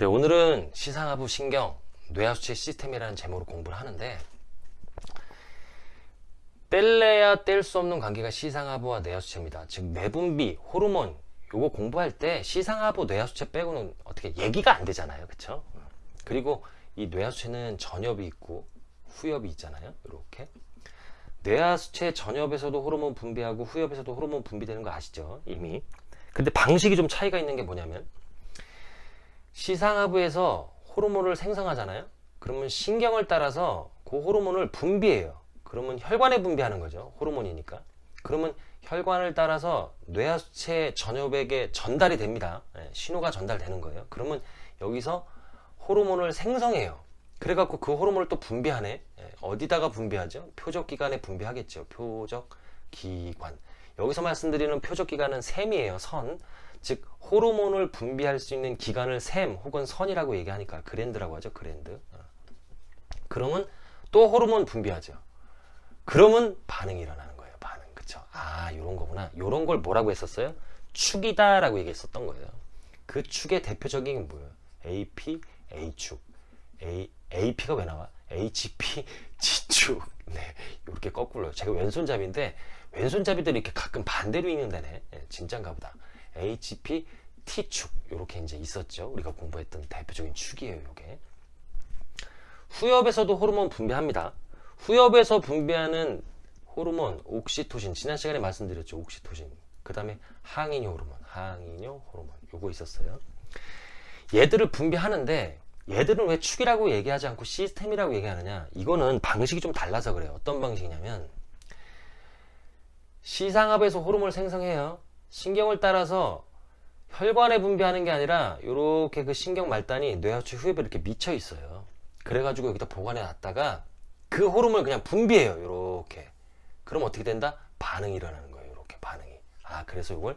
네, 오늘은 시상하부 신경 뇌하수체 시스템이라는 제목으로 공부를 하는데 뗄래야 뗄 수 없는 관계가 시상하부와 뇌하수체입니다. 즉 내분비, 호르몬 요거 공부할 때 시상하부, 뇌하수체 빼고는 어떻게 얘기가 안 되잖아요. 그쵸? 그리고 이 뇌하수체는 전엽이 있고 후엽이 있잖아요. 이렇게 뇌하수체 전엽에서도 호르몬 분비하고 후엽에서도 호르몬 분비되는 거 아시죠? 이미 근데 방식이 좀 차이가 있는 게 뭐냐면 시상하부에서 호르몬을 생성하잖아요? 그러면 신경을 따라서 그 호르몬을 분비해요. 그러면 혈관에 분비하는 거죠. 호르몬이니까. 그러면 혈관을 따라서 뇌하수체 전엽에게 전달이 됩니다. 예, 신호가 전달되는 거예요. 그러면 여기서 호르몬을 생성해요. 그래갖고 그 호르몬을 또 분비하네. 예, 어디다가 분비하죠? 표적기관에 분비하겠죠. 표적기관. 여기서 말씀드리는 표적기관은 샘이에요. 선 즉 호르몬을 분비할 수 있는 기관을 샘 혹은 선이라고 얘기하니까 그랜드라고 하죠 그랜드. 어. 그러면 또 호르몬 분비하죠. 그러면 반응이 일어나는 거예요 반응. 그쵸? 아 요런 거구나. 요런 걸 뭐라고 했었어요? 축이다 라고 얘기했었던 거예요. 그 축의 대표적인 게 뭐예요? AP A축. A, AP가 왜 나와? HP G축. 네 이렇게 거꾸로요. 제가 왼손잡이인데 왼손잡이들이 이렇게 가끔 반대로 읽는다네. 네, 진짠가 보다 HP T축. 이렇게 이제 있었죠. 우리가 공부했던 대표적인 축이에요 이게. 후엽에서도 호르몬 분비합니다. 후엽에서 분비하는 호르몬 옥시토신. 지난 시간에 말씀드렸죠 옥시토신. 그 다음에 항이뇨 호르몬 항이뇨 호르몬. 요거 있었어요. 얘들을 분비하는데 얘들은 왜 축이라고 얘기하지 않고 시스템이라고 얘기하느냐? 이거는 방식이 좀 달라서 그래요. 어떤 방식이냐면 시상합에서 호르몬을 생성해요 신경을 따라서 혈관에 분비하는 게 아니라 이렇게 그 신경 말단이 뇌하추 후엽에 이렇게 미쳐 있어요. 그래가지고 여기다 보관해 놨다가 그 호르몬을 그냥 분비해요 이렇게. 그럼 어떻게 된다? 반응이 일어나는 거예요 이렇게 반응이. 아 그래서 이걸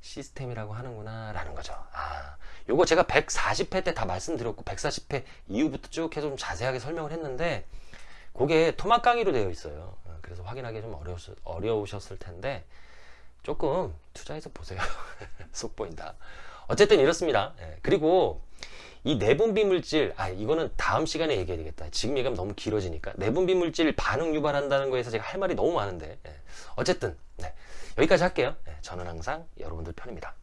시스템이라고 하는구나 라는 거죠. 아 요거 제가 140회 때 다 말씀드렸고 140회 이후부터 쭉 해서 좀 자세하게 설명을 했는데 그게 토막 강의로 되어 있어요. 어, 그래서 확인하기 좀 어려우셨, 어려우셨을 텐데 조금 투자해서 보세요. 속 보인다. 어쨌든 이렇습니다. 예, 그리고 이 내분비 물질 아 이거는 다음 시간에 얘기해야 되겠다. 지금 얘기하면 너무 길어지니까. 내분비 물질 반응 유발한다는 거에서 제가 할 말이 너무 많은데 예, 어쨌든 네, 여기까지 할게요. 예, 저는 항상 여러분들 편입니다